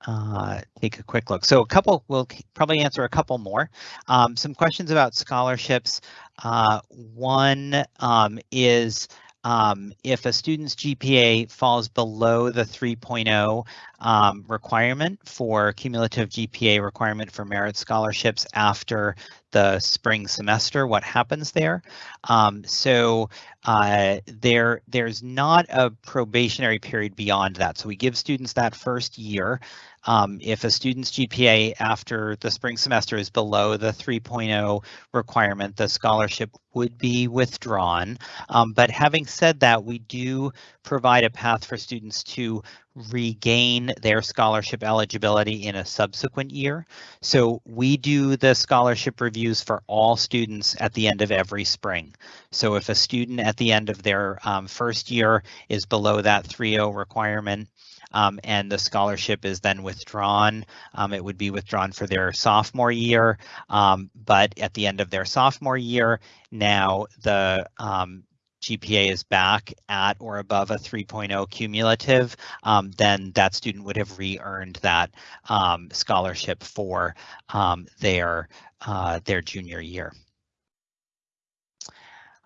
uh, take a quick look. So a couple, we'll probably answer a couple more. Um, some questions about scholarships. Uh, one um, is um, if a student's GPA falls below the 3.0 um, requirement for cumulative GPA requirement for merit scholarships after the spring semester, what happens there. Um, so uh, there, there's not a probationary period beyond that. So we give students that first year. Um, if a student's GPA after the spring semester is below the 3.0 requirement, the scholarship would be withdrawn. Um, but having said that, we do provide a path for students to regain their scholarship eligibility in a subsequent year. So we do the scholarship reviews for all students at the end of every spring. So if a student at the end of their um, first year is below that 3.0 requirement, um, and the scholarship is then withdrawn. Um, it would be withdrawn for their sophomore year, um, but at the end of their sophomore year, now the um, GPA is back at or above a 3.0 cumulative, um, then that student would have re-earned that um, scholarship for um, their uh, their junior year.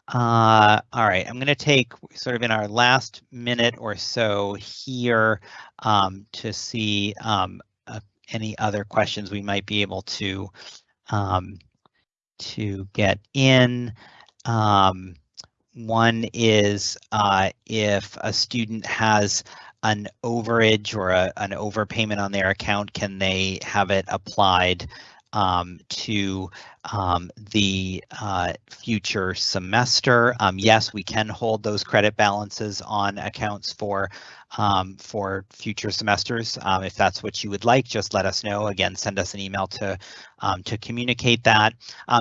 Uh, all right, I'm going to take sort of in our last minute or so here um, to see um, uh, any other questions we might be able to um, to get in. Um, one is uh, if a student has an overage or a, an overpayment on their account, can they have it applied um, to um, the uh, future semester. Um, yes, we can hold those credit balances on accounts for um, for future semesters. Um, if that's what you would like, just let us know. Again, send us an email to um, to communicate that.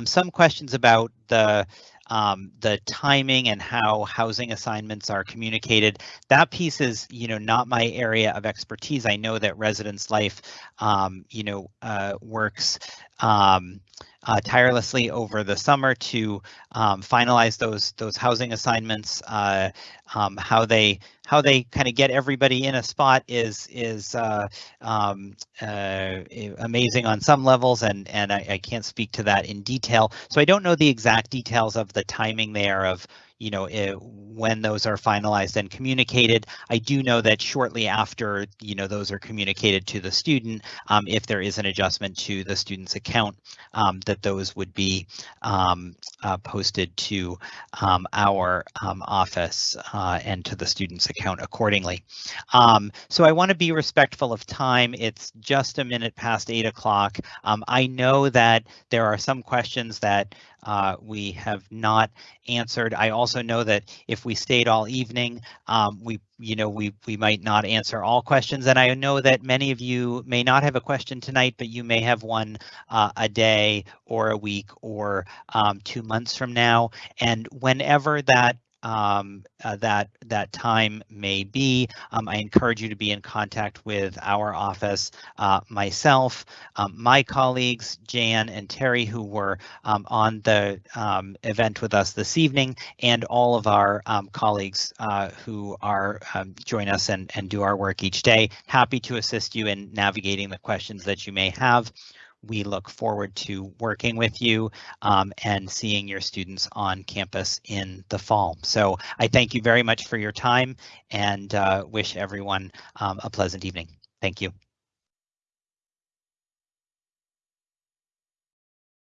some questions about the um, the timing and how housing assignments are communicated. That piece is, you know, not my area of expertise. I know that Residence Life, um, you know, uh, works um, uh, tirelessly over the summer to um, finalize those those housing assignments. Uh, um, how they how they kind of get everybody in a spot is is uh, um, uh, amazing on some levels, and and I, I, can't speak to that in detail. So I don't know the exact details of the timing there of you know, it, when those are finalized and communicated. I do know that shortly after, you know, those are communicated to the student, um, if there is an adjustment to the student's account, um, that those would be um, uh, posted to um, our um, office uh, and to the student's account accordingly. Um, so I want to be respectful of time. It's just a minute past eight o'clock. I know that there are some questions that uh, we have not answered. I also know that if we stayed all evening, um, we, you know, we we might not answer all questions. And I know that many of you may not have a question tonight, but you may have one uh, a day or a week or um, two months from now. And whenever that um, uh, that that time may be. Um, I encourage you to be in contact with our office, uh, myself, um, my colleagues, Jan and Terry, who were um, on the um, event with us this evening, and all of our um, colleagues uh, who are join us and, and do our work each day. Happy to assist you in navigating the questions that you may have we look forward to working with you um, and seeing your students on campus in the fall. So I thank you very much for your time and uh, wish everyone um, a pleasant evening. Thank you.